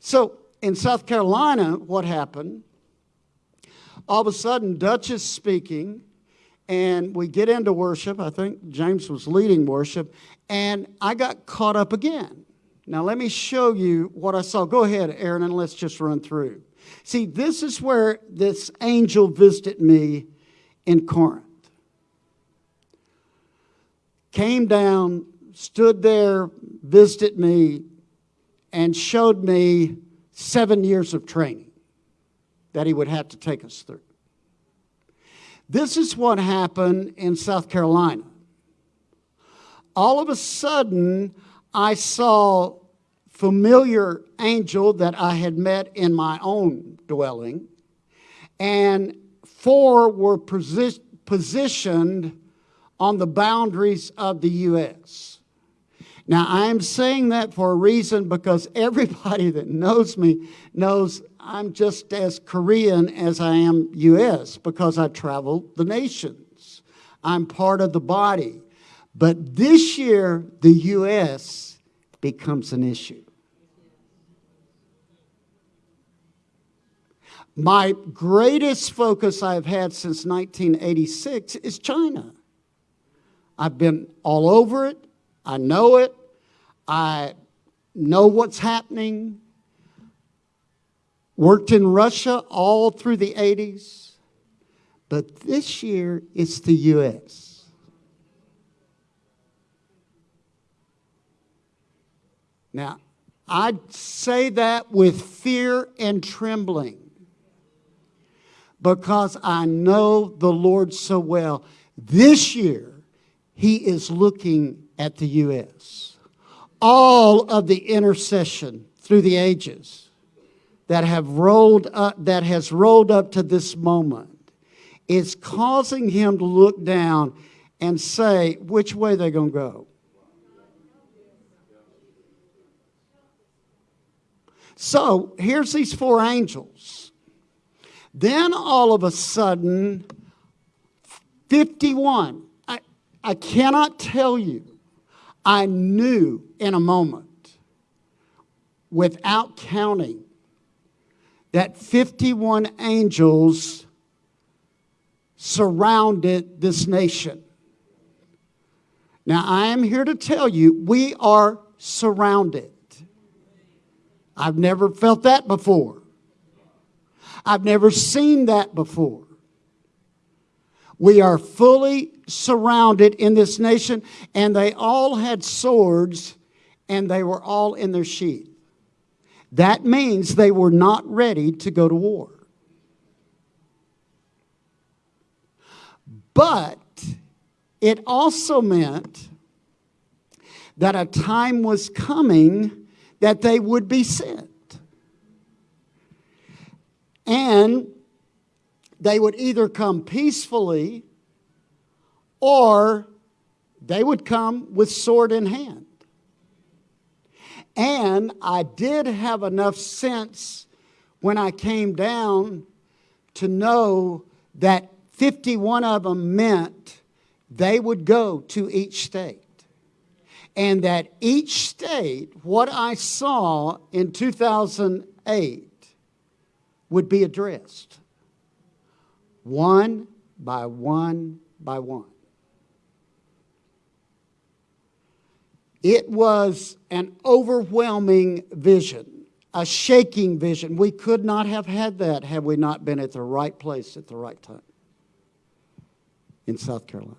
So in South Carolina, what happened? All of a sudden, Dutch is speaking, and we get into worship. I think James was leading worship, and I got caught up again. Now, let me show you what I saw. Go ahead, Aaron, and let's just run through. See, this is where this angel visited me in Corinth. Came down, stood there, visited me, and showed me seven years of training that he would have to take us through. This is what happened in South Carolina. All of a sudden, I saw familiar angel that I had met in my own dwelling, and four were posi positioned on the boundaries of the U.S. Now, I'm saying that for a reason because everybody that knows me knows I'm just as Korean as I am U.S. because I travel the nations. I'm part of the body. But this year, the U.S. becomes an issue. My greatest focus I've had since 1986 is China. I've been all over it. I know it. I know what's happening. Worked in Russia all through the 80s. But this year, it's the U.S. Now, I say that with fear and trembling because I know the Lord so well. This year, He is looking at the U.S. All of the intercession through the ages that have rolled up, that has rolled up to this moment is causing him to look down and say which way they're going to go. So here's these four angels. Then all of a sudden, 51. I, I cannot tell you. I knew in a moment, without counting, that 51 angels surrounded this nation. Now, I am here to tell you, we are surrounded. I've never felt that before. I've never seen that before. We are fully surrounded in this nation, and they all had swords, and they were all in their sheath. That means they were not ready to go to war. But it also meant that a time was coming that they would be sent. And they would either come peacefully or they would come with sword in hand. And I did have enough sense when I came down to know that 51 of them meant they would go to each state. And that each state, what I saw in 2008, would be addressed one by one by one. It was an overwhelming vision, a shaking vision. We could not have had that had we not been at the right place at the right time in South Carolina.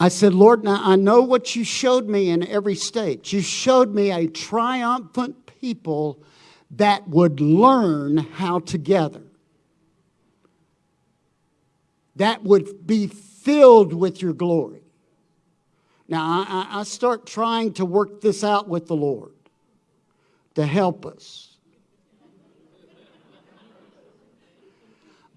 I said, Lord, now I know what you showed me in every state. You showed me a triumphant people that would learn how to gather, that would be filled with your glory. Now, I, I start trying to work this out with the Lord to help us.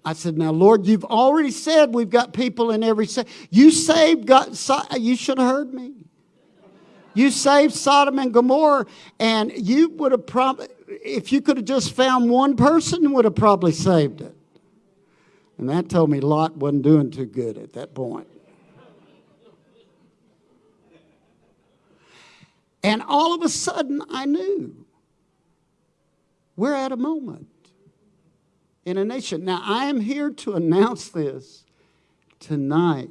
I said, now, Lord, you've already said we've got people in every state. You saved, God, you should have heard me. You saved Sodom and Gomorrah, and you would have probably, if you could have just found one person, would have probably saved it. And that told me Lot wasn't doing too good at that point. And all of a sudden, I knew we're at a moment in a nation. Now, I am here to announce this tonight.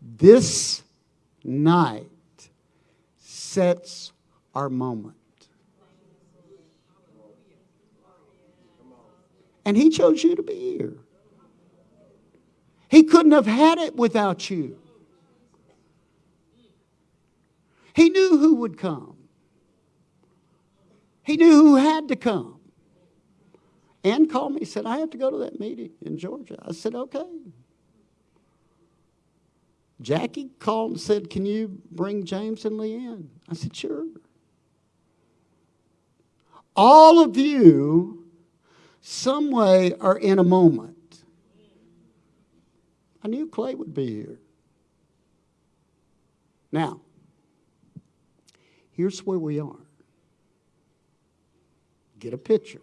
This night sets our moment. And He chose you to be here. He couldn't have had it without you. He knew who would come. He knew who had to come. Ann called me, said, I have to go to that meeting in Georgia. I said, okay. Jackie called and said, Can you bring James and Leanne? I said, Sure. All of you, some way, are in a moment. I knew Clay would be here. Now, here's where we are. Get a picture.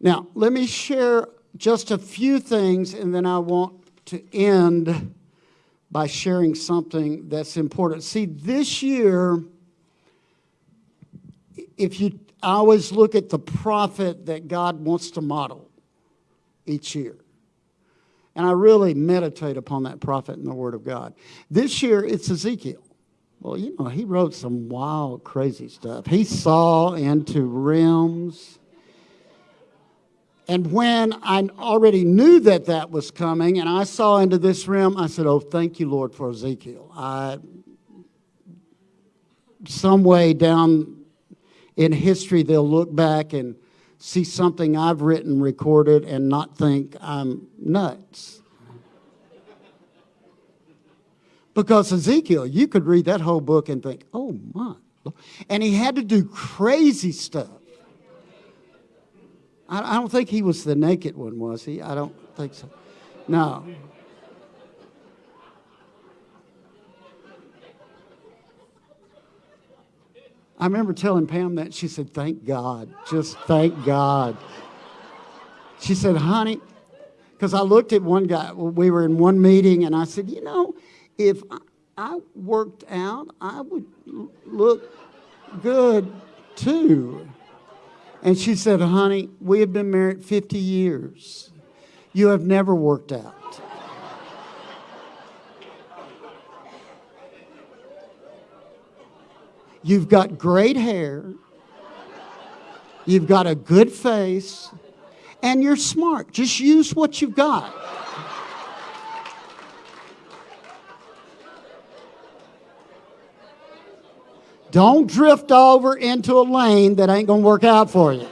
Now, let me share just a few things, and then I want to end by sharing something that's important. See, this year, if you I always look at the prophet that God wants to model each year. And I really meditate upon that prophet in the Word of God. This year, it's Ezekiel. Well, you know, he wrote some wild, crazy stuff. He saw into realms. And when I already knew that that was coming and I saw into this realm, I said, Oh, thank you, Lord, for Ezekiel. I, some way down in history, they'll look back and see something I've written, recorded, and not think I'm nuts. Because Ezekiel, you could read that whole book and think, oh my. And he had to do crazy stuff. I, don't think he was the naked one, was he? I don't think so. No. I remember telling Pam that. She said, Thank God. Just thank God. She said, Honey, because I looked at one guy, we were in one meeting, and I said, You know, if I worked out, I would look good too. And she said, Honey, we have been married 50 years. You have never worked out. You've got great hair. You've got a good face. And you're smart. Just use what you've got. Don't drift over into a lane that ain't going to work out for you.